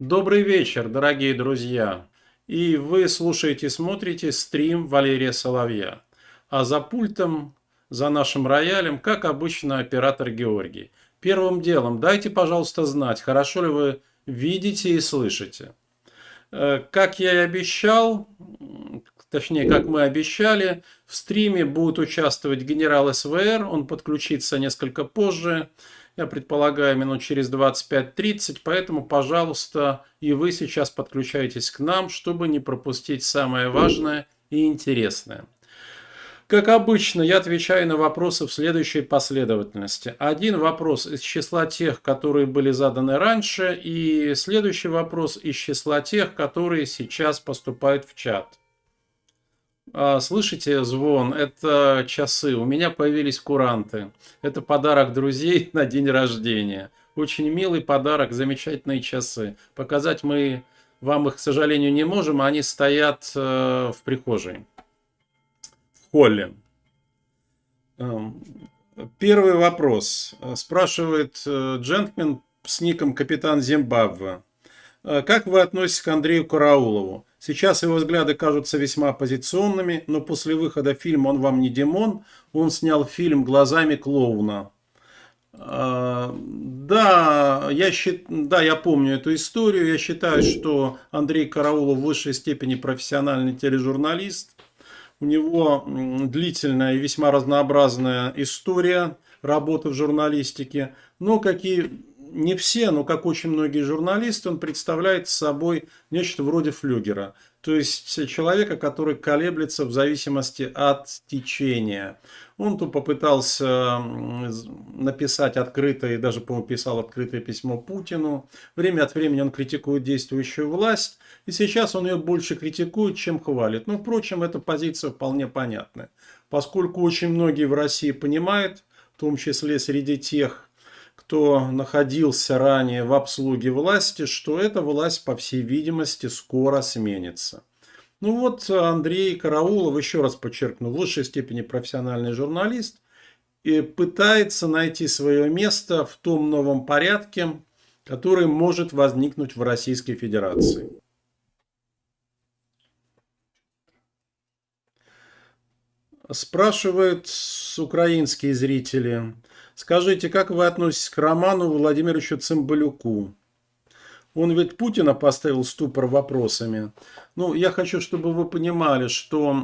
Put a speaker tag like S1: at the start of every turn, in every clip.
S1: Добрый вечер, дорогие друзья! И вы слушаете смотрите стрим Валерия Соловья. А за пультом, за нашим роялем, как обычно, оператор Георгий. Первым делом, дайте, пожалуйста, знать, хорошо ли вы видите и слышите. Э, как я и обещал, точнее, как мы обещали, в стриме будет участвовать генерал СВР, он подключится несколько позже я предполагаю, минут через 25-30, поэтому, пожалуйста, и вы сейчас подключайтесь к нам, чтобы не пропустить самое важное и интересное. Как обычно, я отвечаю на вопросы в следующей последовательности. Один вопрос из числа тех, которые были заданы раньше, и следующий вопрос из числа тех, которые сейчас поступают в чат. А, слышите звон? Это часы. У меня появились куранты. Это подарок друзей на день рождения. Очень милый подарок, замечательные часы. Показать мы вам их, к сожалению, не можем. Они стоят э, в прихожей, в холле. Эм, первый вопрос. Спрашивает э, джентльмен с ником Капитан Зимбабве. Э, как вы относитесь к Андрею Караулову? Сейчас его взгляды кажутся весьма оппозиционными, но после выхода фильма «Он вам не Димон» он снял фильм «Глазами клоуна». А, да, я, счит... да, я помню эту историю. Я считаю, что Андрей Караулов в высшей степени профессиональный тележурналист. У него длительная и весьма разнообразная история работы в журналистике. Но какие не все, но как очень многие журналисты, он представляет собой нечто вроде флюгера. То есть человека, который колеблется в зависимости от течения. Он то попытался написать открытое, даже, по-моему, писал открытое письмо Путину. Время от времени он критикует действующую власть. И сейчас он ее больше критикует, чем хвалит. Но, впрочем, эта позиция вполне понятная. Поскольку очень многие в России понимают, в том числе среди тех, кто находился ранее в обслуге власти, что эта власть, по всей видимости, скоро сменится. Ну вот Андрей Караулов, еще раз подчеркну, в высшей степени профессиональный журналист, и пытается найти свое место в том новом порядке, который может возникнуть в Российской Федерации. Спрашивают украинские зрители, Скажите, как вы относитесь к Роману Владимировичу Цымбалюку? Он ведь Путина поставил ступор вопросами. Ну, я хочу, чтобы вы понимали, что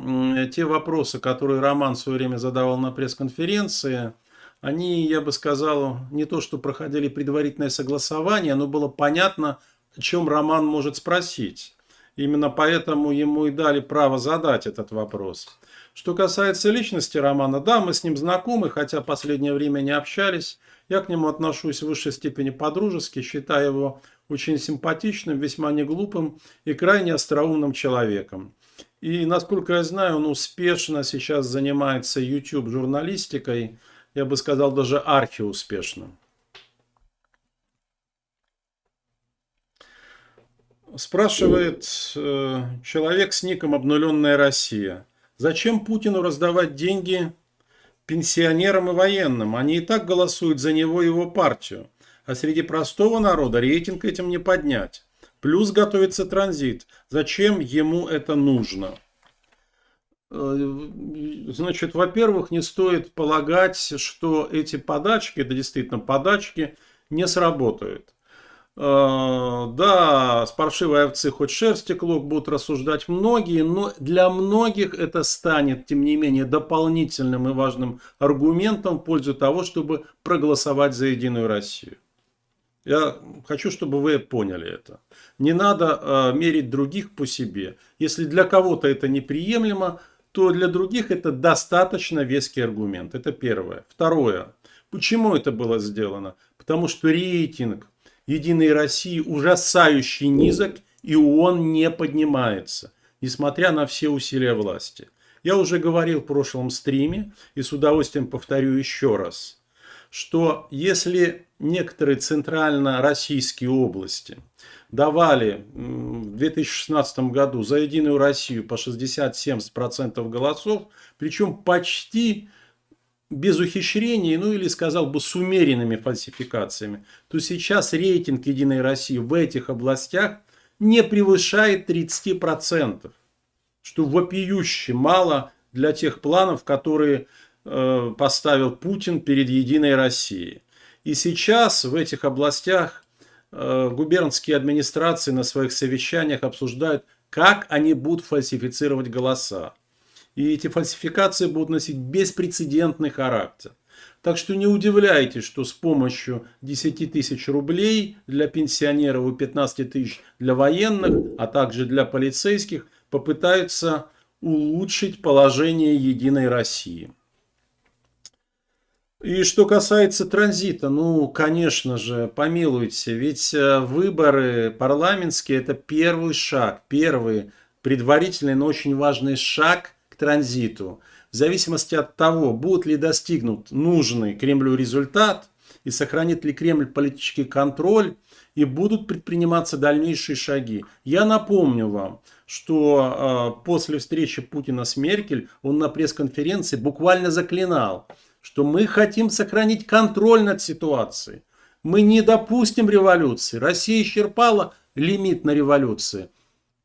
S1: те вопросы, которые Роман в свое время задавал на пресс-конференции, они, я бы сказал, не то, что проходили предварительное согласование, но было понятно, о чем Роман может спросить. Именно поэтому ему и дали право задать этот вопрос. Что касается личности Романа, да, мы с ним знакомы, хотя последнее время не общались. Я к нему отношусь в высшей степени по-дружески, считаю его очень симпатичным, весьма неглупым и крайне остроумным человеком. И, насколько я знаю, он успешно сейчас занимается YouTube-журналистикой, я бы сказал, даже архиуспешно. Спрашивает э, человек с ником «Обнуленная Россия». Зачем Путину раздавать деньги пенсионерам и военным? Они и так голосуют за него и его партию. А среди простого народа рейтинг этим не поднять. Плюс готовится транзит. Зачем ему это нужно? Э, значит, во-первых, не стоит полагать, что эти подачки, это действительно подачки, не сработают. Э, да, с паршивой овцы хоть шерсти клок будут рассуждать многие, но для многих это станет, тем не менее, дополнительным и важным аргументом в пользу того, чтобы проголосовать за Единую Россию. Я хочу, чтобы вы поняли это. Не надо э, мерить других по себе. Если для кого-то это неприемлемо, то для других это достаточно веский аргумент. Это первое. Второе. Почему это было сделано? Потому что рейтинг Единой России ужасающий низок, и он не поднимается, несмотря на все усилия власти. Я уже говорил в прошлом стриме, и с удовольствием повторю еще раз, что если некоторые центрально-российские области давали в 2016 году за Единую Россию по 60-70% голосов, причем почти без ухищрений, ну или сказал бы с умеренными фальсификациями, то сейчас рейтинг Единой России в этих областях не превышает 30%, что вопиюще мало для тех планов, которые э, поставил Путин перед Единой Россией. И сейчас в этих областях э, губернские администрации на своих совещаниях обсуждают, как они будут фальсифицировать голоса. И эти фальсификации будут носить беспрецедентный характер. Так что не удивляйтесь, что с помощью 10 тысяч рублей для пенсионеров и 15 тысяч для военных, а также для полицейских, попытаются улучшить положение Единой России. И что касается транзита, ну, конечно же, помилуйте, ведь э, выборы парламентские – это первый шаг, первый предварительный, но очень важный шаг транзиту. В зависимости от того, будет ли достигнут нужный Кремлю результат и сохранит ли Кремль политический контроль, и будут предприниматься дальнейшие шаги. Я напомню вам, что э, после встречи Путина с Меркель он на пресс-конференции буквально заклинал – что мы хотим сохранить контроль над ситуацией. Мы не допустим революции. Россия исчерпала лимит на революции.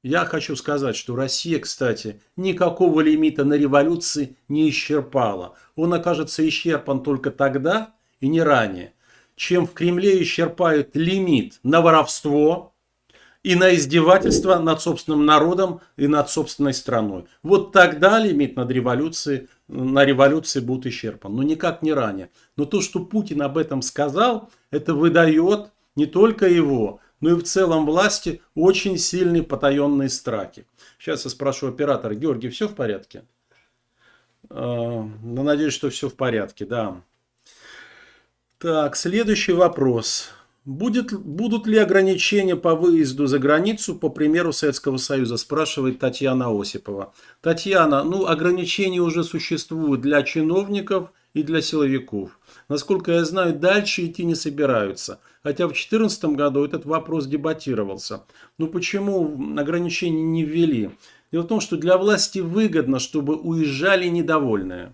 S1: Я хочу сказать, что Россия, кстати, никакого лимита на революции не исчерпала. Он окажется исчерпан только тогда и не ранее, чем в Кремле исчерпают лимит на воровство, и на издевательство над собственным народом и над собственной страной. Вот тогда лимит над революцией, на революции будет исчерпан, но никак не ранее. Но то, что Путин об этом сказал, это выдает не только его, но и в целом власти очень сильные потаенные страхи. Сейчас я спрошу оператора, Георгий, все в порядке? Ну, надеюсь, что все в порядке, да. Так, следующий вопрос. Будет, будут ли ограничения по выезду за границу, по примеру Советского Союза, спрашивает Татьяна Осипова. Татьяна, ну ограничения уже существуют для чиновников и для силовиков. Насколько я знаю, дальше идти не собираются. Хотя в 2014 году этот вопрос дебатировался. Ну почему ограничения не ввели? Дело в том, что для власти выгодно, чтобы уезжали недовольные.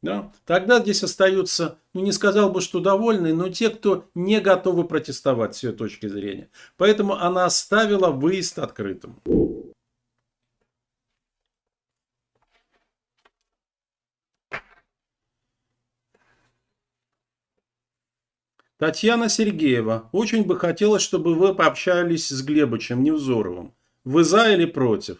S1: Да? Тогда здесь остаются, ну не сказал бы, что довольные, но те, кто не готовы протестовать с ее точки зрения. Поэтому она оставила выезд открытым. Татьяна Сергеева. Очень бы хотелось, чтобы вы пообщались с Глебычем Невзоровым. Вы за или против?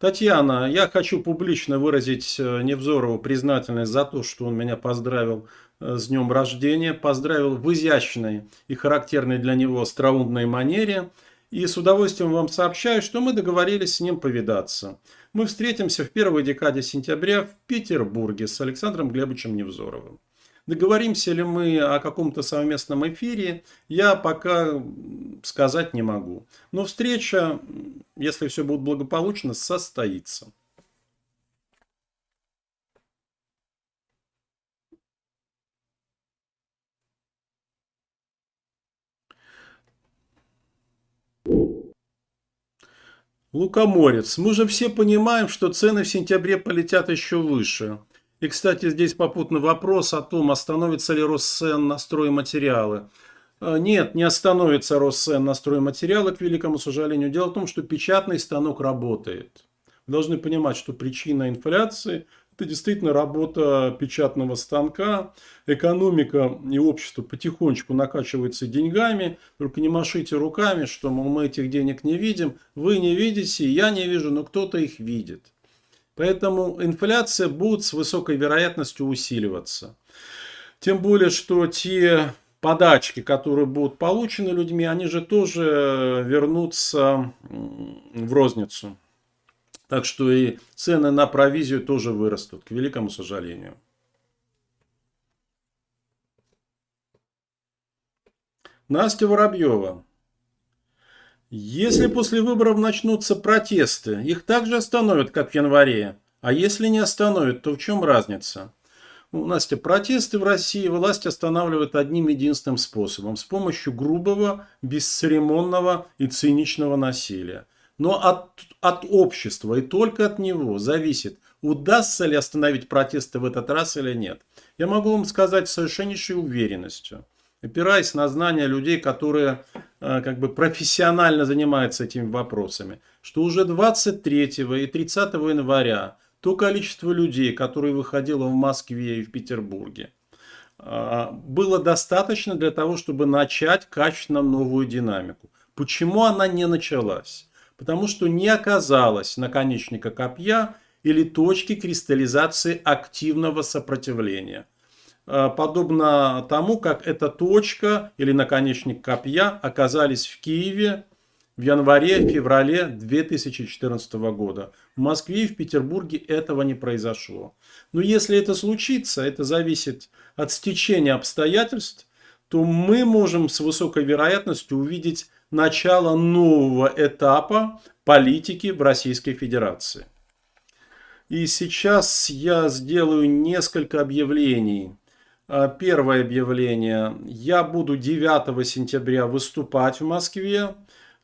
S1: Татьяна, я хочу публично выразить э, Невзорову признательность за то, что он меня поздравил э, с днем рождения, поздравил в изящной и характерной для него остроумной манере. И с удовольствием вам сообщаю, что мы договорились с ним повидаться. Мы встретимся в первой декаде сентября в Петербурге с Александром Глебовичем Невзоровым. Договоримся ли мы о каком-то совместном эфире, я пока сказать не могу. Но встреча, если все будет благополучно, состоится. Лукоморец. Мы же все понимаем, что цены в сентябре полетят еще выше. И, кстати, здесь попутный вопрос о том, остановится ли Россен на стройматериалы. А, нет, не остановится Россен на стройматериалы, к великому сожалению. Дело в том, что печатный станок работает. Вы должны понимать, что причина инфляции – это действительно работа печатного станка. Экономика и общество потихонечку накачивается деньгами. Только не машите руками, что мол, мы этих денег не видим. Вы не видите, я не вижу, но кто-то их видит. Поэтому инфляция будет с высокой вероятностью усиливаться. Тем более, что те подачки, которые будут получены людьми, они же тоже вернутся в розницу. Так что и цены на провизию тоже вырастут, к великому сожалению. Настя Воробьева. Если после выборов начнутся протесты, их также остановят, как в январе. А если не остановят, то в чем разница? У Настя, протесты в России власть останавливает одним единственным способом. С помощью грубого, бесцеремонного и циничного насилия. Но от, от общества и только от него зависит, удастся ли остановить протесты в этот раз или нет. Я могу вам сказать с совершеннейшей уверенностью, опираясь на знания людей, которые э, как бы профессионально занимаются этими вопросами, что уже 23 и 30 января то количество людей, которые выходило в Москве и в Петербурге, э, было достаточно для того, чтобы начать качественно новую динамику. Почему она не началась? Потому что не оказалось наконечника копья или точки кристаллизации активного сопротивления. Э, подобно тому, как эта точка или наконечник копья оказались в Киеве в январе-феврале 2014 года. В Москве и в Петербурге этого не произошло. Но если это случится, это зависит от стечения обстоятельств, то мы можем с высокой вероятностью увидеть начало нового этапа политики в Российской Федерации. И сейчас я сделаю несколько объявлений. А, первое объявление. Я буду 9 сентября выступать в Москве.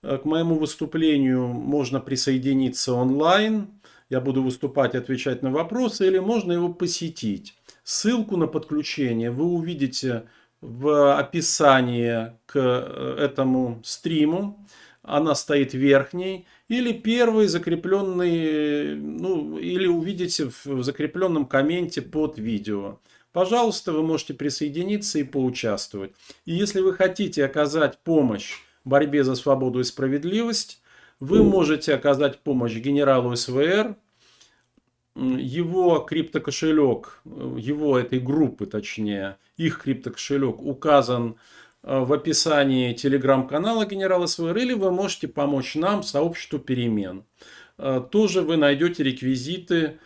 S1: А, к моему выступлению можно присоединиться онлайн. Я буду выступать, отвечать на вопросы, или можно его посетить. Ссылку на подключение вы увидите в описании к э, этому стриму. Она стоит верхней или первый закрепленный, ну, или увидите в закрепленном комменте под видео. Пожалуйста, вы можете присоединиться и поучаствовать. И если вы хотите оказать помощь в борьбе за свободу и справедливость, вы можете оказать помощь генералу СВР, его криптокошелек, его этой группы точнее, их криптокошелек указан Э, в описании телеграм-канала генерала СВР, или вы можете помочь нам, сообществу перемен. Э, тоже вы найдете реквизиты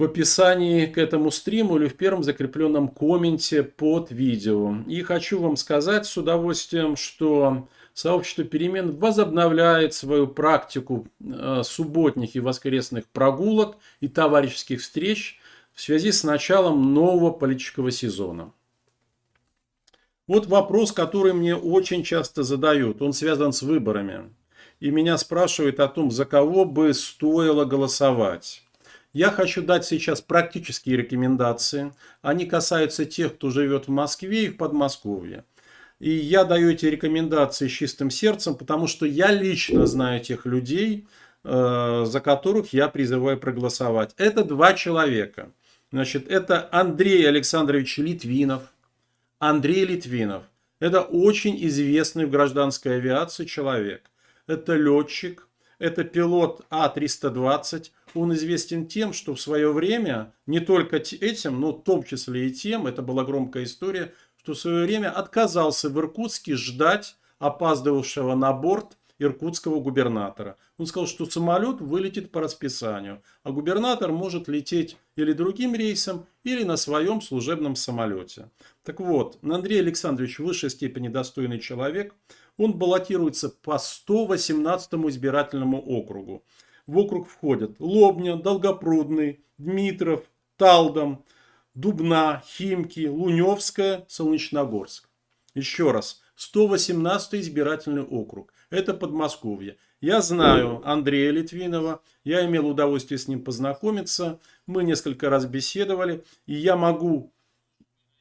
S1: в описании к этому стриму или в первом закрепленном комменте под видео. И хочу вам сказать с удовольствием, что сообщество перемен возобновляет свою практику э, субботних и воскресных прогулок и товарищеских встреч в связи с началом нового политического сезона. Вот вопрос, который мне очень часто задают. Он связан с выборами. И меня спрашивают о том, за кого бы стоило голосовать. Я хочу дать сейчас практические рекомендации. Они касаются тех, кто живет в Москве и в Подмосковье. И я даю эти рекомендации с чистым сердцем, потому что я лично знаю тех людей, э, за которых я призываю проголосовать. Это два человека. Значит, это Андрей Александрович Литвинов – Андрей Литвинов. Это очень известный в гражданской авиации человек. Это летчик, это пилот А-320. Он известен тем, что в свое время, не только этим, но в том числе и тем, это была громкая история, что в свое время отказался в Иркутске ждать опаздывавшего на борт иркутского губернатора. Он сказал, что самолет вылетит по расписанию, а губернатор может лететь или другим рейсом, или на своем служебном самолете. Так вот, Андрей Александрович в высшей степени достойный человек. Он баллотируется по 118 избирательному округу. В округ входят Лобня, Долгопрудный, Дмитров, Талдом, Дубна, Химки, Луневская, Солнечногорск. Еще раз, 118 избирательный округ. Это Подмосковье. Я знаю Андрея Литвинова, я имел удовольствие с ним познакомиться, мы несколько раз беседовали, и я могу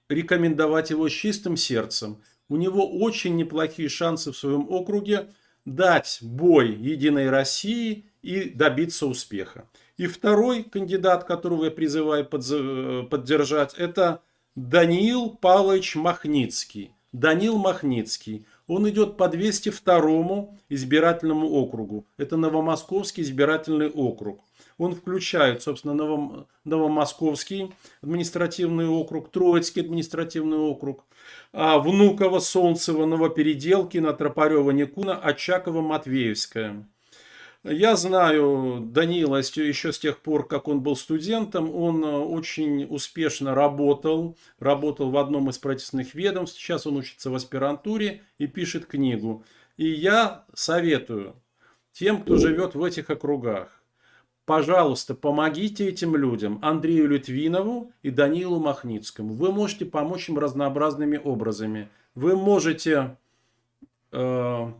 S1: рекомендовать его с чистым сердцем. У него очень неплохие шансы в своем округе дать бой Единой России и добиться успеха. И второй кандидат, которого я призываю поддержать, это Даниил Павлович Махницкий. Данил Махницкий. Он идет по 202 избирательному округу. Это Новомосковский избирательный округ. Он включает, собственно, Новом, Новомосковский административный округ, Троицкий административный округ, а Внуково, Солнцево, Новопеределкино, Тропарево, Никуна, Очаково, Матвеевская. Я знаю Данила еще с тех пор, как он был студентом. Он э, очень успешно работал. Работал в одном из правительственных ведомств. Сейчас он учится в аспирантуре и пишет книгу. И я советую тем, кто живет в этих округах, пожалуйста, помогите этим людям, Андрею Литвинову и Данилу Махницкому. Вы можете помочь им разнообразными образами. Вы можете э,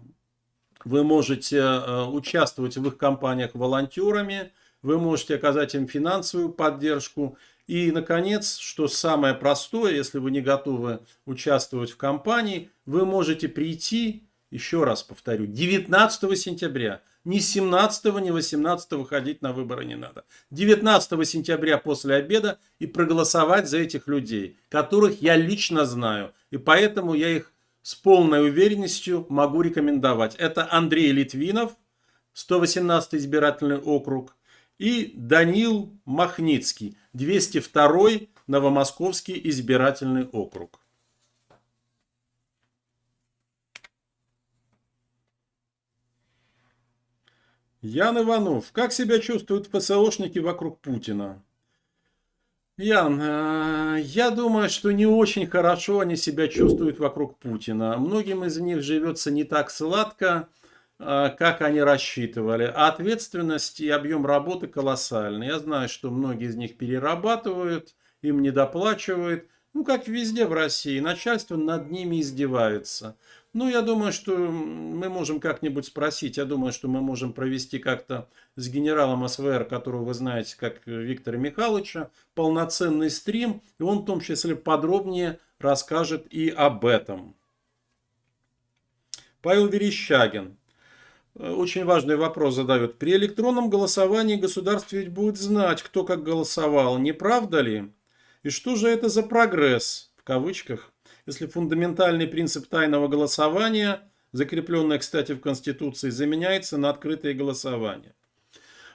S1: вы можете э, участвовать в их кампаниях волонтерами, вы можете оказать им финансовую поддержку. И, наконец, что самое простое, если вы не готовы участвовать в кампании, вы можете прийти, еще раз повторю, 19 сентября. Ни 17, ни 18 ходить на выборы не надо. 19 сентября после обеда и проголосовать за этих людей, которых я лично знаю. И поэтому я их с полной уверенностью могу рекомендовать. Это Андрей Литвинов, 118 избирательный округ, и Данил Махницкий, 202 Новомосковский избирательный округ. Ян Иванов. Как себя чувствуют ФСОшники вокруг Путина? Ян, э, я думаю, что не очень хорошо они себя чувствуют вокруг Путина. Многим из них живется не так сладко. А, как они рассчитывали. А ответственность и объем работы колоссальный. Я знаю, что многие из них перерабатывают, им недоплачивают. Ну, как везде в России, начальство над ними издевается. Ну, я думаю, что мы можем как-нибудь спросить, я думаю, что мы можем провести как-то с генералом СВР, которого вы знаете, как Виктора Михайловича, полноценный стрим, и он в том числе подробнее расскажет и об этом. Павел Верещагин. Очень важный вопрос задают. При электронном голосовании государство ведь будет знать, кто как голосовал, не правда ли? И что же это за прогресс, в кавычках, если фундаментальный принцип тайного голосования, закрепленный, кстати, в Конституции, заменяется на открытое голосование?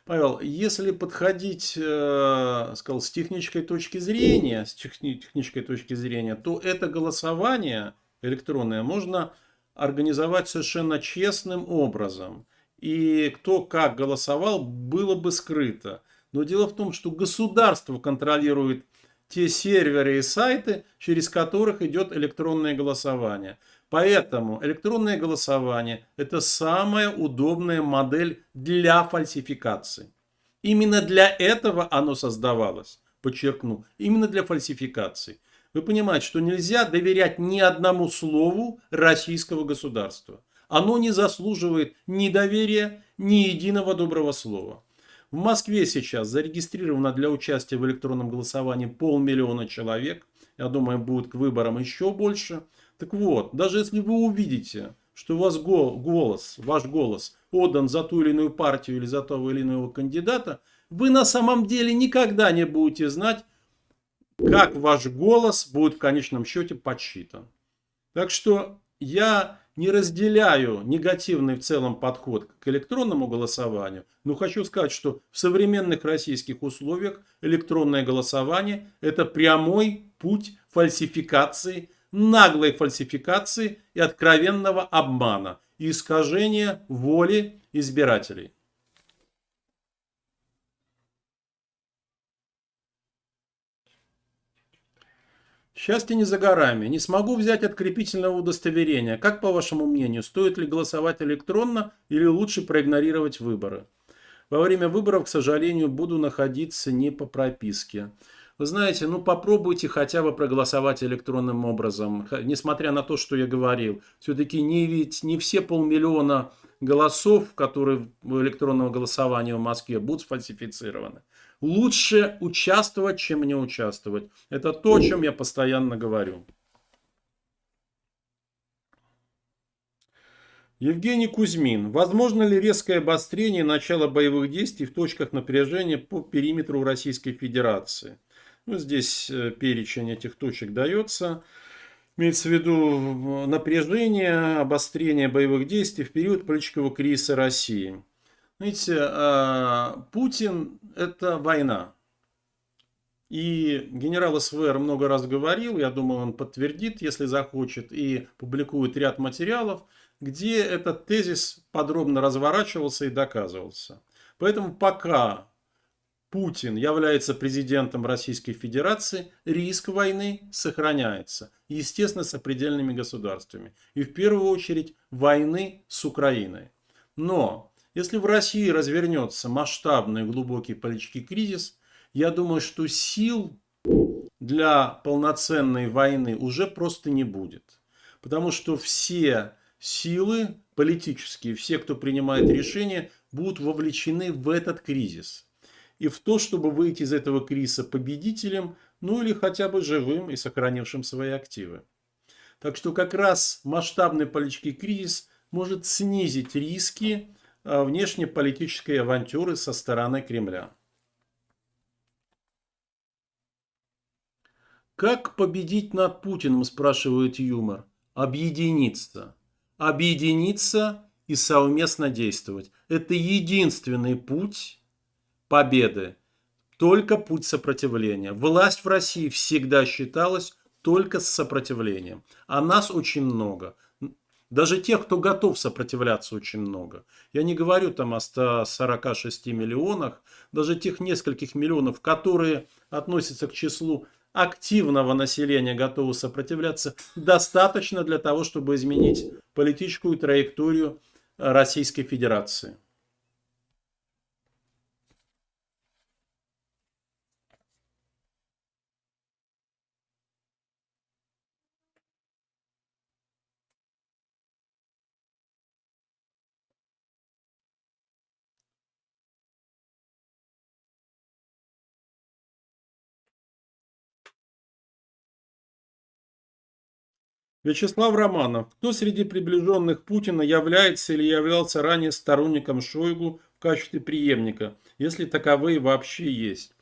S1: Павел, если подходить, э, сказал, с технической точки зрения, с технической точки зрения, то это голосование электронное можно организовать совершенно честным образом. И кто как голосовал, было бы скрыто. Но дело в том, что государство контролирует те серверы и сайты, через которых идет электронное голосование. Поэтому электронное голосование – это самая удобная модель для фальсификации. Именно для этого оно создавалось, подчеркну, именно для фальсификации. Вы понимаете, что нельзя доверять ни одному слову российского государства. Оно не заслуживает ни доверия, ни единого доброго слова. В Москве сейчас зарегистрировано для участия в электронном голосовании полмиллиона человек. Я думаю, будет к выборам еще больше. Так вот, даже если вы увидите, что у вас голос, ваш голос отдан за ту или иную партию или за того или иного кандидата, вы на самом деле никогда не будете знать, как ваш голос будет в конечном счете подсчитан. Так что я не разделяю негативный в целом подход к электронному голосованию, но хочу сказать, что в современных российских условиях электронное голосование – это прямой путь фальсификации, наглой фальсификации и откровенного обмана искажения воли избирателей. Счастье не за горами. Не смогу взять открепительного удостоверения. Как по вашему мнению, стоит ли голосовать электронно или лучше проигнорировать выборы? Во время выборов, к сожалению, буду находиться не по прописке. Вы знаете, ну попробуйте хотя бы проголосовать электронным образом. Несмотря на то, что я говорил. Все-таки не, ведь не все полмиллиона голосов, которые в электронного голосования в Москве будут сфальсифицированы лучше участвовать, чем не участвовать. Это то, о чем я постоянно говорю. Евгений Кузьмин. Возможно ли резкое обострение начала боевых действий в точках напряжения по периметру Российской Федерации? Ну, здесь э, перечень этих точек дается. Имеется в виду напряжение, обострение боевых действий в период политического кризиса России. Видите, а, Путин – это война. И генерал СВР много раз говорил, я думаю, он подтвердит, если захочет, и публикует ряд материалов, где этот тезис подробно разворачивался и доказывался. Поэтому пока Путин является президентом Российской Федерации, риск войны сохраняется. Естественно, с определенными государствами. И в первую очередь войны с Украиной. Но если в России развернется масштабный глубокий политический кризис, я думаю, что сил для полноценной войны уже просто не будет. Потому что все силы политические, все, кто принимает решения, будут вовлечены в этот кризис. и в то, чтобы выйти из этого кризиса победителем, ну или хотя бы живым и сохранившим свои активы. Так что как раз масштабный политический кризис может снизить риски внешнеполитической авантюры со стороны Кремля. Как победить над Путиным, спрашивает юмор. Объединиться. Объединиться и совместно действовать. Это единственный путь победы. Только путь сопротивления. Власть в России всегда считалась только с сопротивлением. А нас очень много. Даже тех, кто готов сопротивляться, очень много. Я не говорю там о 146 миллионах, даже тех нескольких миллионов, которые относятся к числу активного населения, готовы сопротивляться, достаточно для того, чтобы изменить политическую траекторию Российской Федерации. Вячеслав Романов. Кто среди приближенных Путина является или являлся ранее сторонником Шойгу в качестве преемника, если таковые вообще есть?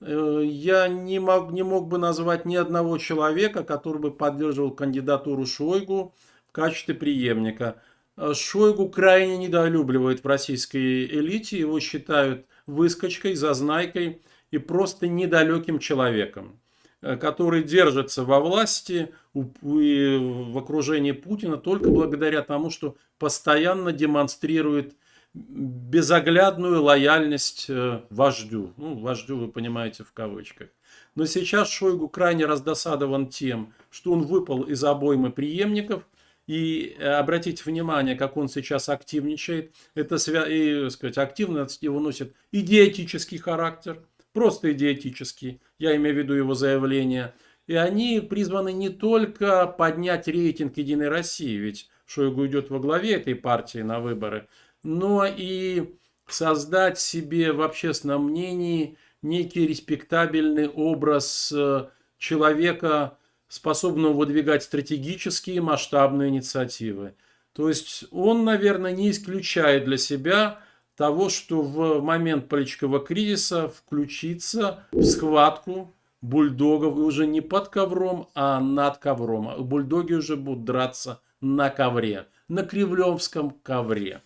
S1: Э, я не мог, не мог бы назвать ни одного человека, который бы поддерживал кандидатуру Шойгу в качестве преемника. Э, Шойгу крайне недолюбливает в российской элите, его считают выскочкой, зазнайкой и просто недалеким человеком. Э, который держится во власти в окружении Путина только благодаря тому, что постоянно демонстрирует безоглядную лояльность э, вождю. Ну, вождю вы понимаете в кавычках. Но сейчас Шойгу крайне раздосадован тем, что он выпал из обоймы преемников. И э, обратите внимание, как он сейчас активничает. Это и, сказать, активность его носит идиотический характер просто идиотический, я имею в виду его заявления, и они призваны не только поднять рейтинг Единой России, ведь Шойгу идет во главе этой партии на выборы, но и создать себе в общественном мнении некий респектабельный образ э, человека, способного выдвигать стратегические масштабные инициативы. То есть он, наверное, не исключает для себя того, что в момент политического кризиса включиться в схватку бульдогов уже не под ковром, а над ковром. Бульдоги уже будут драться на ковре, на кривлевском ковре.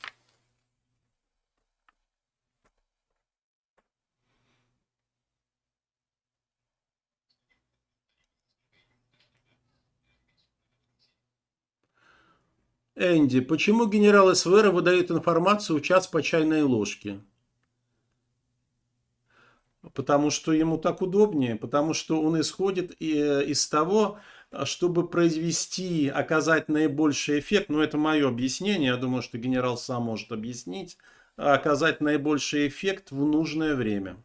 S1: Энди, почему генерал СВР выдает информацию в час по чайной ложке? Потому что ему так удобнее, потому что он исходит э, из того, чтобы произвести, оказать наибольший эффект, ну это мое объяснение, я думаю, что генерал сам может объяснить, оказать наибольший эффект в нужное время.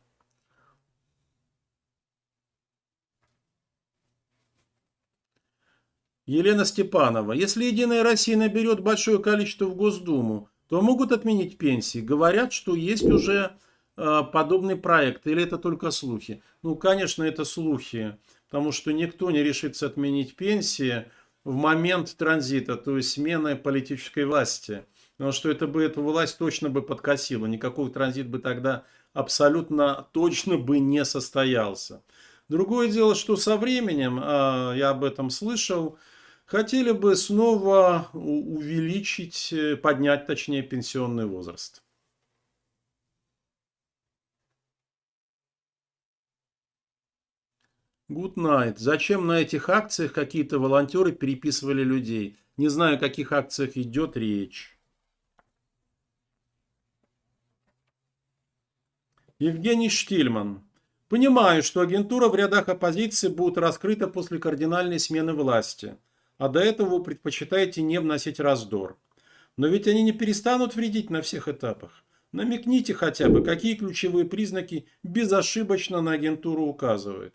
S1: Елена Степанова. Если Единая Россия наберет большое количество в Госдуму, то могут отменить пенсии. Говорят, что есть уже э, подобный проект. Или это только слухи? Ну, конечно, это слухи. Потому что никто не решится отменить пенсии в момент транзита, то есть смены политической власти. Потому что это бы эту власть точно бы подкосило. Никакой транзит бы тогда абсолютно точно бы не состоялся. Другое дело, что со временем, а, я об этом слышал, хотели бы снова увеличить, э, поднять точнее пенсионный возраст. Good night. Зачем на этих акциях какие-то волонтеры переписывали людей? Не знаю, о каких акциях идет речь. Евгений Штильман. Понимаю, что агентура в рядах оппозиции будет раскрыта после кардинальной смены власти а до этого вы предпочитаете не вносить раздор. Но ведь они не перестанут вредить на всех этапах. Намекните хотя бы, какие ключевые признаки безошибочно на агентуру указывают.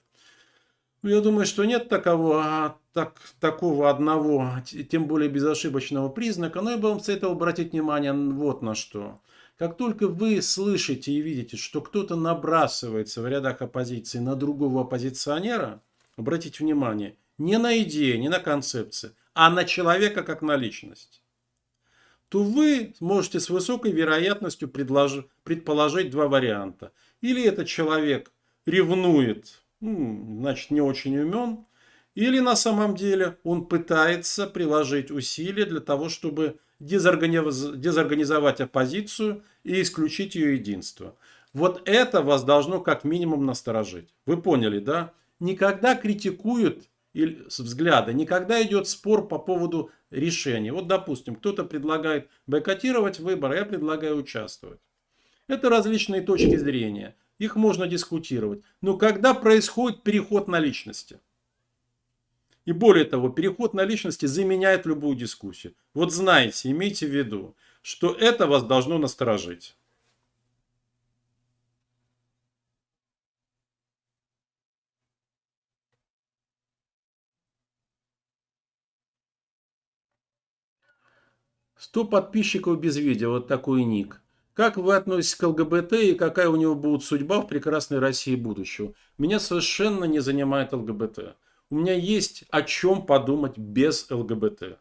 S1: Ну, я думаю, что нет такого, а, так, такого одного, тем более безошибочного признака, но я бы вам советовал обратить внимание вот на что. Как только вы слышите и видите, что кто-то набрасывается в рядах оппозиции на другого оппозиционера, обратите внимание, не на идеи, не на концепции, а на человека как на личность, то вы можете с высокой вероятностью предположить два варианта. Или этот человек ревнует ну, значит, не очень умен, или на самом деле он пытается приложить усилия для того, чтобы дезорганизовать оппозицию и исключить ее единство. Вот это вас должно как минимум насторожить. Вы поняли, да? Никогда критикуют взгляды, никогда идет спор по поводу решений. Вот, допустим, кто-то предлагает бойкотировать выборы, я предлагаю участвовать. Это различные точки зрения их можно дискутировать. Но когда происходит переход на личности? И более того, переход на личности заменяет любую дискуссию. Вот знаете, имейте в виду, что это вас должно насторожить. Сто подписчиков без видео, вот такой ник. Как вы относитесь к ЛГБТ и какая у него будет судьба в прекрасной России будущего? Меня совершенно не занимает ЛГБТ. У меня есть о чем подумать без ЛГБТ.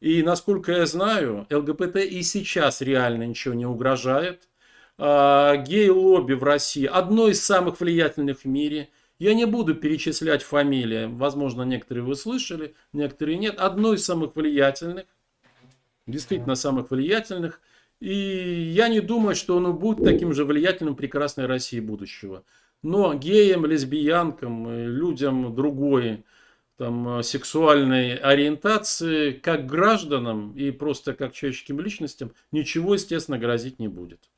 S1: И насколько я знаю, ЛГБТ и сейчас реально ничего не угрожает. А, гей-лобби в России одно из самых влиятельных в мире. Я не буду перечислять фамилии, возможно, некоторые вы слышали, некоторые нет. Одно из самых влиятельных, действительно самых влиятельных. И я не думаю, что он будет таким же влиятельным прекрасной России будущего. Но геям, лесбиянкам, э, людям другой там, э, сексуальной ориентации, как гражданам и просто как человеческим личностям, ничего, естественно, грозить не будет.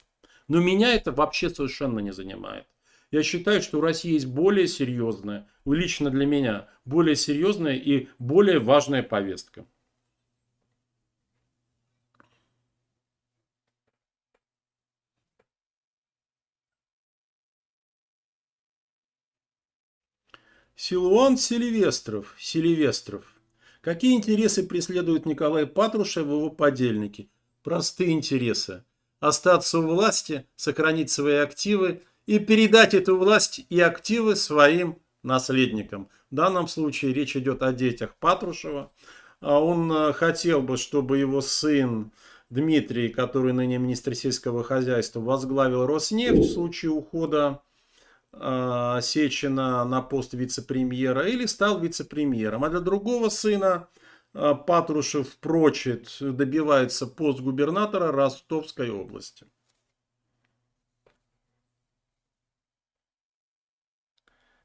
S1: Но меня это вообще совершенно не занимает. Я считаю, что у России есть более серьезная, лично для меня, более серьезная и более важная повестка. Силуан Селивестров. Селивестров. Какие интересы преследует Николай Патрушев и его подельники? Простые интересы. Остаться у власти, сохранить свои активы и передать эту власть и активы своим наследникам. В данном случае речь идет о детях Патрушева. А он э, хотел бы, чтобы его сын Дмитрий, который ныне министр сельского хозяйства, возглавил Роснефть в случае ухода Сечина на пост вице-премьера или стал вице-премьером. А для другого сына э, Патрушев прочит, добивается пост губернатора Ростовской области.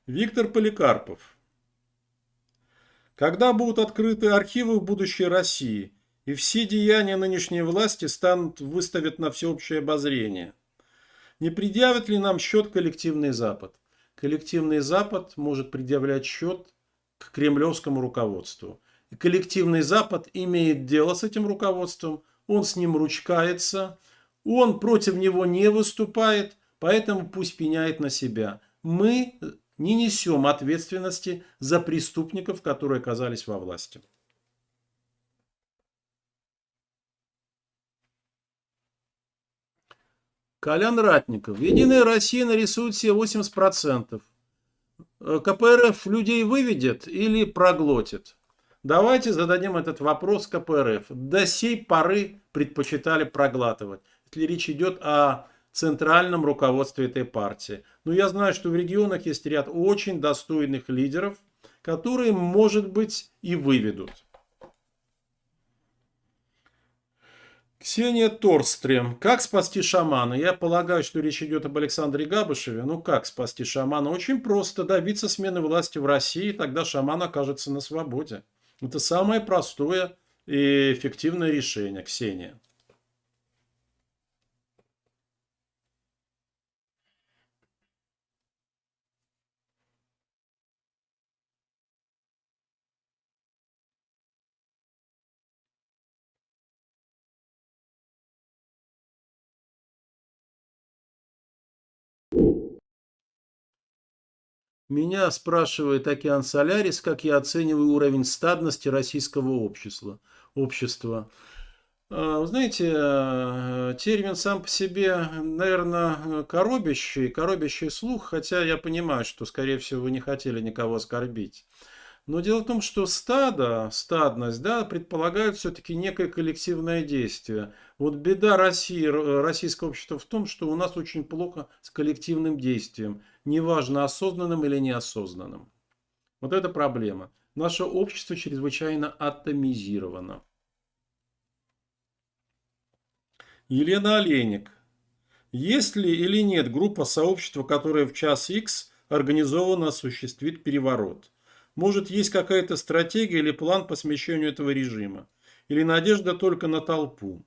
S1: Виктор Поликарпов. Когда будут открыты архивы в будущей России, и все деяния нынешней власти станут выставят на всеобщее обозрение – не предъявит ли нам счет коллективный Запад? Коллективный Запад может предъявлять счет к кремлевскому руководству. И коллективный Запад имеет дело с этим руководством, он с ним ручкается, он против него не выступает, поэтому пусть пеняет на себя. Мы не несем ответственности за преступников, которые оказались во власти. Колян Ратников. Единая Россия нарисует себе 80%. Э, КПРФ людей выведет или проглотит? Давайте зададим этот вопрос КПРФ. До сей поры предпочитали проглатывать. Если речь идет о центральном руководстве этой партии. Но я знаю, что в регионах есть ряд очень достойных лидеров, которые, может быть, и выведут. Ксения Торстрем. Как спасти шамана? Я полагаю, что речь идет об Александре Габышеве. Ну как спасти шамана? Очень просто добиться смены власти в России, тогда шаман окажется на свободе. Это самое простое и эффективное решение, Ксения. Меня спрашивает Океан Солярис, как я оцениваю уровень стадности российского общества. общества. А, вы знаете, э, термин сам по себе, наверное, коробящий, коробящий слух, хотя я понимаю, что, скорее всего, вы не хотели никого оскорбить. Но дело в том, что стадо, стадность, да, предполагает все-таки некое коллективное действие. Вот беда России, российского общества в том, что у нас очень плохо с коллективным действием, неважно осознанным или неосознанным. Вот это проблема. Наше общество чрезвычайно атомизировано. Елена Олейник. Есть ли или нет группа сообщества, которая в час X организованно осуществит переворот? Может, есть какая-то стратегия или план по смещению этого режима? Или надежда только на толпу?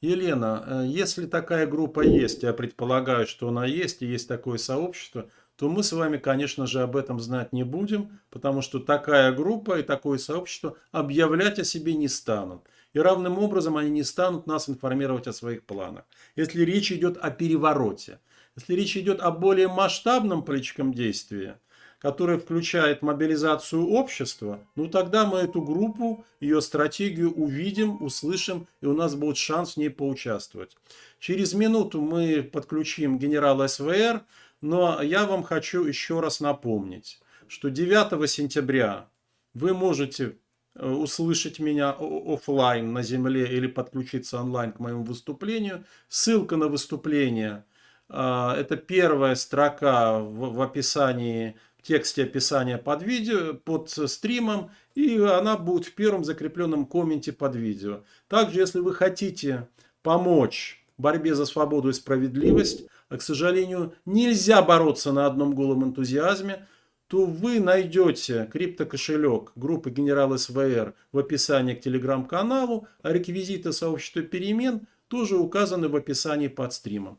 S1: Елена, э, если такая группа есть, я предполагаю, что она есть, и есть такое сообщество, то мы с вами, конечно же, об этом знать не будем, потому что такая группа и такое сообщество объявлять о себе не станут. И равным образом они не станут нас информировать о своих планах. Если речь идет о перевороте, если речь идет о более масштабном политическом действии – которая включает мобилизацию общества, ну тогда мы эту группу, ее стратегию увидим, услышим, и у нас будет шанс в ней поучаствовать. Через минуту мы подключим генерала СВР, но я вам хочу еще раз напомнить, что 9 сентября вы можете э, услышать меня офлайн на земле или подключиться онлайн к моему выступлению. Ссылка на выступление э, – это первая строка в описании тексте описания под видео, под стримом, и она будет в первом закрепленном комменте под видео. Также, если вы хотите помочь борьбе за свободу и справедливость, а, к сожалению, нельзя бороться на одном голом энтузиазме, то вы найдете криптокошелек группы Генерал СВР в описании к телеграм-каналу, а реквизиты сообщества перемен тоже указаны в описании под стримом.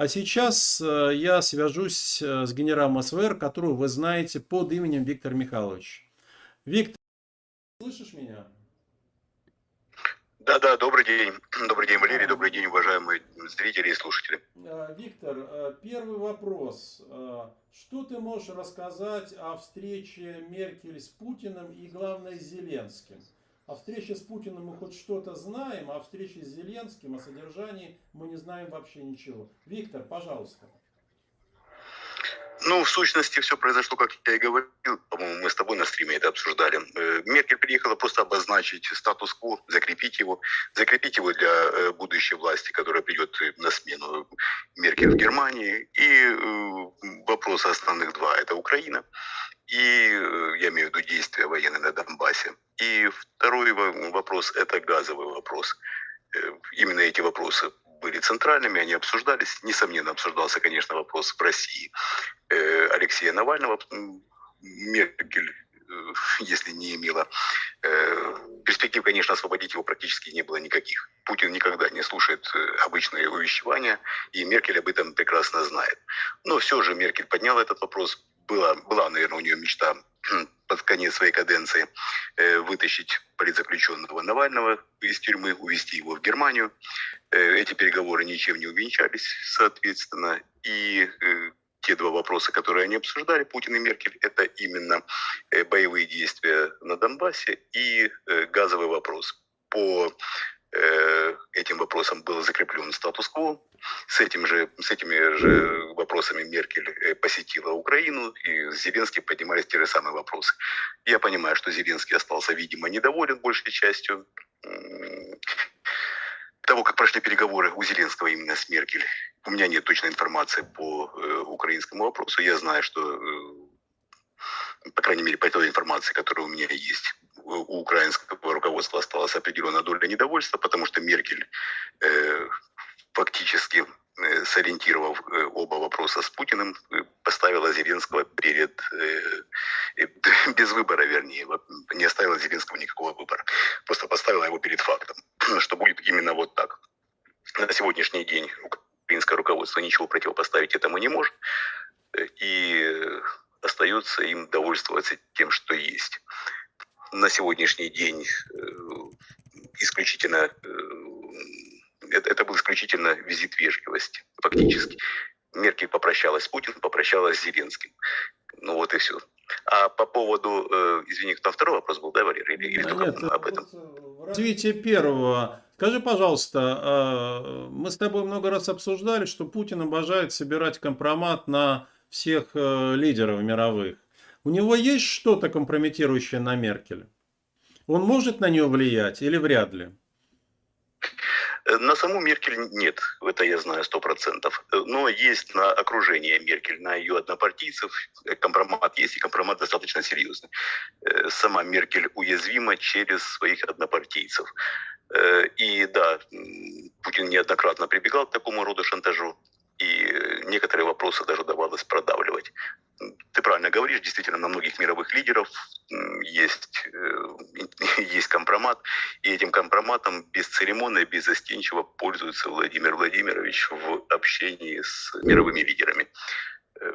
S1: А сейчас э, я свяжусь э, с генералом СВР, которого вы знаете под именем Виктор Михайлович. Виктор, слышишь меня?
S2: Да, да, добрый день. Добрый день, Валерий, добрый день, уважаемые зрители и слушатели.
S1: Э, Виктор, первый вопрос. Что ты можешь рассказать о встрече Меркель с Путиным и, главное, с Зеленским? О встрече с Путиным мы хоть что-то знаем, а о встрече с Зеленским, о содержании мы не знаем вообще ничего. Виктор, пожалуйста.
S2: Ну, в сущности, все произошло, как я и говорил. По-моему, мы с тобой на стриме это обсуждали. Э, Меркель приехала просто обозначить статус-кво, закрепить его, закрепить его для э, будущей власти, которая придет на смену Меркель в Германии. И э, вопросы основных два – это Украина и я имею в виду действия военные на Донбассе. И второй вопрос – это газовый вопрос. Э, именно эти вопросы были центральными, они обсуждались. Несомненно, обсуждался, конечно, вопрос в России э, Алексея Навального. Меркель, э, если не имела перспектив, конечно, освободить его практически не было никаких. Путин никогда не слушает обычные увещевания, и Меркель об этом прекрасно знает. Но все же Меркель подняла этот вопрос, была, была, наверное, у нее мечта под конец своей каденции э, вытащить политзаключенного Навального из тюрьмы, увезти его в Германию. Э, эти переговоры ничем не увенчались, соответственно. И э, те два вопроса, которые они обсуждали, Путин и Меркель, это именно боевые действия на Донбассе и газовый вопрос. По этим вопросам был закреплен статус-кво. С, этим же, с этими же вопросами Меркель э, посетила Украину, и с Зеленским поднимались те же самые вопросы. Я понимаю, что Зеленский остался, видимо, недоволен большей частью того, как прошли переговоры у Зеленского именно с Меркель. У меня нет точной информации по э, украинскому вопросу. Я знаю, что, э, по крайней мере, по той информации, которая у меня есть, у украинского руководства осталась определенная доля недовольства, потому что Меркель фактически э, сориентировав э, оба вопроса с Путиным, э, поставила Зеленского перед, без выбора, вернее, не оставила Зеленского никакого выбора, просто поставила его перед фактом, что будет именно вот так. На сегодняшний день украинское руководство ничего противопоставить этому не может, и остается им довольствоваться тем, что есть на сегодняшний день исключительно это, это был исключительно визит вежливости, фактически. Меркель попрощалась с Путиным, попрощалась с Зеленским. Ну вот и все. А по поводу, э, извини, там второй вопрос был, да, Валерий? Или, или только
S1: нет,
S2: об этом?
S1: в развитии первого. Скажи, пожалуйста, а, мы с тобой много раз обсуждали, что Путин обожает собирать компромат на всех э, лидеров мировых. У него есть что-то компрометирующее на Меркель? Он может на нее влиять или вряд ли?
S2: Э, На саму Меркель нет, это я знаю сто процентов. Э, Но есть на окружение Меркель, на ее однопартийцев э, компромат есть, и компромат достаточно серьезный. Сама Меркель уязвима через своих однопартийцев. И да, Путин неоднократно прибегал к такому роду шантажу, и некоторые вопросы даже удавалось продавливать. Ты правильно говоришь, действительно, на многих мировых лидеров есть, э, есть компромат, и этим компроматом бесцеремонно и беззастенчиво пользуется Владимир Владимирович в общении с мировыми лидерами. Э,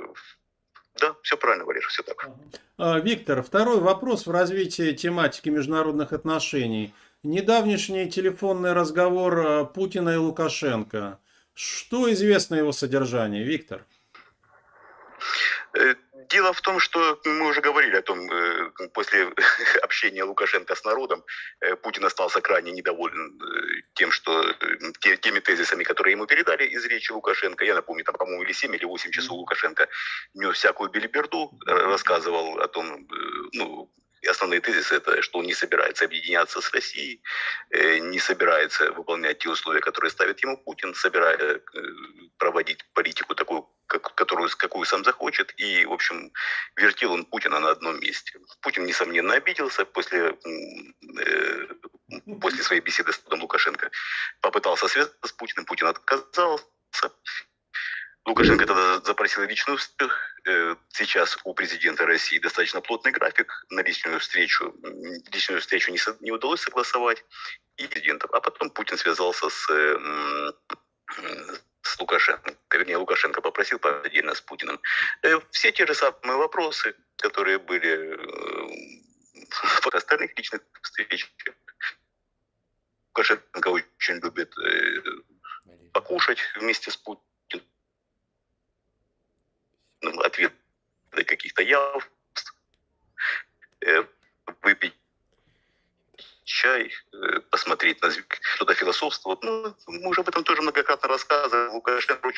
S2: Да, все правильно, Валера, все так.
S1: А, Виктор, второй вопрос в развитии тематики международных отношений. Недавнешний телефонный разговор а, Путина и Лукашенко. Что известно его содержании, Виктор?
S2: Э, Дело в том, что мы уже говорили о том, э, после общения Лукашенко с народом, э, Путин остался крайне недоволен э, тем, что э, те- теми тезисами, которые ему передали из речи Лукашенко. Я напомню, там, по-моему, или 7, или 8 часов Лукашенко нес всякую белиберду, э, рассказывал о том, э, ну, и основные тезисы это, что он не собирается объединяться с Россией, э, не собирается выполнять те условия, которые ставит ему Путин, собирается э, проводить политику такую, как- которую, какую сам захочет. И, в общем, вертел он Путина на одном месте. Путин, несомненно, обиделся после, э, после своей беседы с Лукашенко. Попытался связаться с Путиным, Путин отказался. Лукашенко тогда запросил личную встречу. Э, Сейчас у президента России достаточно плотный график. На личную встречу, личную встречу не, не удалось согласовать. И президентом. А потом Путин связался с, э, с Лукашенко. Вернее, Лукашенко попросил отдельно с Путиным. Э, Все те же самые вопросы, которые были в остальных личных встречах. Лукашенко очень любит покушать вместе с Путиным ну, ответ явств, э, выпить чай, э, посмотреть на что-то философствовать. Ну, мы уже об этом тоже многократно рассказывали. Лукашенко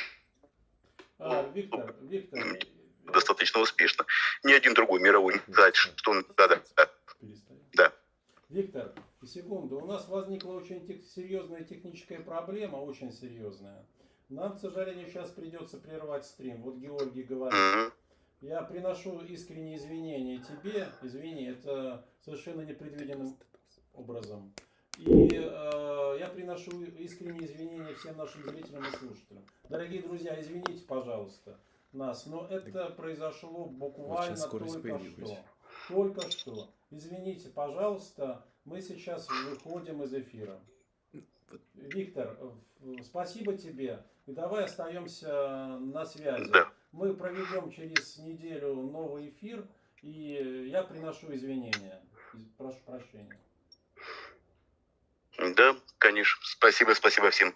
S1: А, Виктор, Виктор,
S2: достаточно успешно. Ни один другой мировой не сказать, что он... Да, да, да. Да.
S1: Виктор, секунду. У нас возникла очень тех- серьезная техническая проблема, очень серьезная. Нам, к сожалению, сейчас придется прервать стрим. Вот Георгий говорит.
S2: Мгм.
S1: Я приношу искренние извинения тебе. Извини, это совершенно непредвиденным образом. И э, я приношу искренние извинения всем нашим зрителям и слушателям. Дорогие друзья, извините, пожалуйста, нас, но это произошло буквально только
S3: появилась.
S1: что. Только что. Извините, пожалуйста, мы сейчас выходим из эфира. Виктор, в- спасибо тебе. И давай остаемся на связи.
S2: Да.
S1: Мы проведем через неделю новый эфир, и я приношу извинения. Из- Прошу прощения.
S2: Да, конечно. Спасибо, спасибо всем.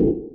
S1: Ooh.